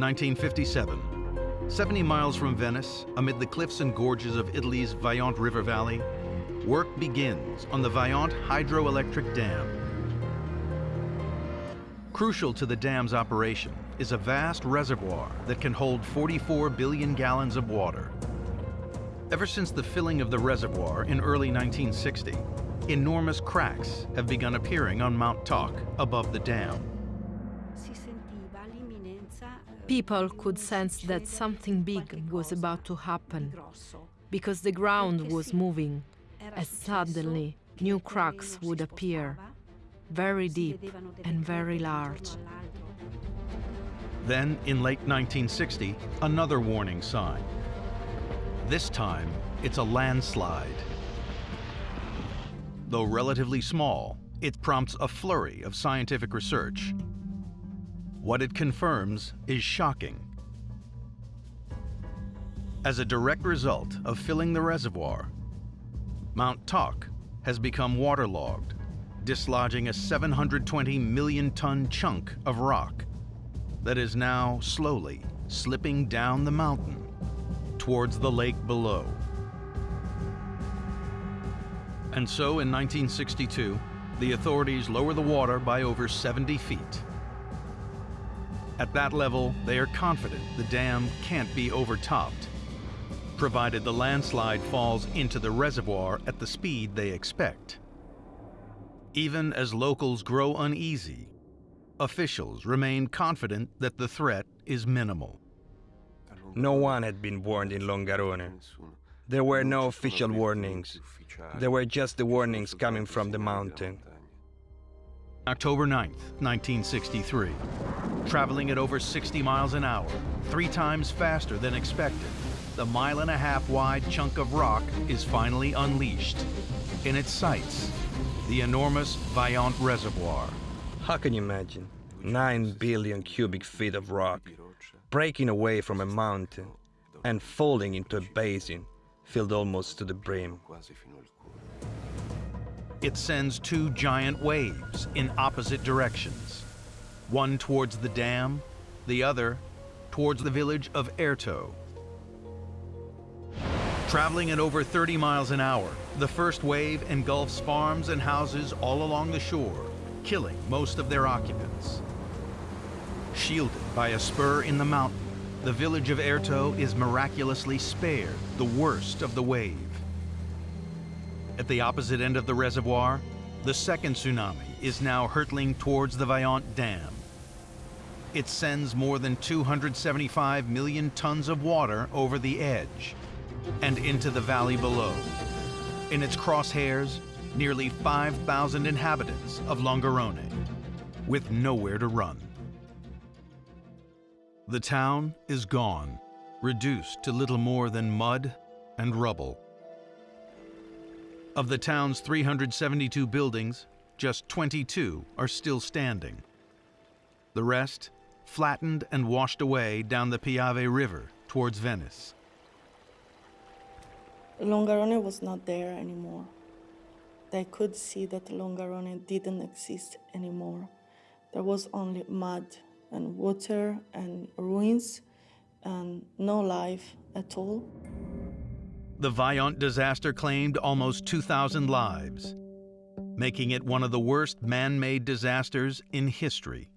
1957. 70 miles from Venice, amid the cliffs and gorges of Italy's Vajont River Valley, work begins on the Vajont Hydroelectric Dam. Crucial to the dam's operation is a vast reservoir that can hold 44 billion gallons of water. Ever since the filling of the reservoir in early 1960, enormous cracks have begun appearing on Mount Toc above the dam. People could sense that something big was about to happen because the ground was moving as suddenly new cracks would appear, very deep and very large. Then, in late 1960, another warning sign. This time, it's a landslide. Though relatively small, it prompts a flurry of scientific research what it confirms is shocking. As a direct result of filling the reservoir, Mount Toc has become waterlogged, dislodging a 720 million ton chunk of rock that is now slowly slipping down the mountain towards the lake below. And so in 1962, the authorities lower the water by over 70 feet. At that level, they are confident the dam can't be overtopped, provided the landslide falls into the reservoir at the speed they expect. Even as locals grow uneasy, officials remain confident that the threat is minimal. No one had been warned in Longarone. There were no official warnings. There were just the warnings coming from the mountain. October 9th, 1963. Traveling at over 60 miles an hour, three times faster than expected, the mile and a half wide chunk of rock is finally unleashed. In its sights, the enormous Vajont Reservoir. How can you imagine? 9 billion cubic feet of rock breaking away from a mountain and falling into a basin filled almost to the brim. It sends two giant waves in opposite directions, one towards the dam, the other towards the village of Erto. Traveling at over 30 miles an hour, the first wave engulfs farms and houses all along the shore, killing most of their occupants. Shielded by a spur in the mountain, the village of Erto is miraculously spared the worst of the wave. At the opposite end of the reservoir, the second tsunami is now hurtling towards the Vajont Dam. It sends more than 275 million tons of water over the edge and into the valley below. In its crosshairs, nearly 5,000 inhabitants of Longarone, with nowhere to run. The town is gone, reduced to little more than mud and rubble. Of the town's 372 buildings, just 22 are still standing. The rest flattened and washed away down the Piave River towards Venice. Longarone was not there anymore. They could see that Longarone didn't exist anymore. There was only mud and water and ruins and no life at all. The Vajont disaster claimed almost 2,000 lives, making it one of the worst man-made disasters in history.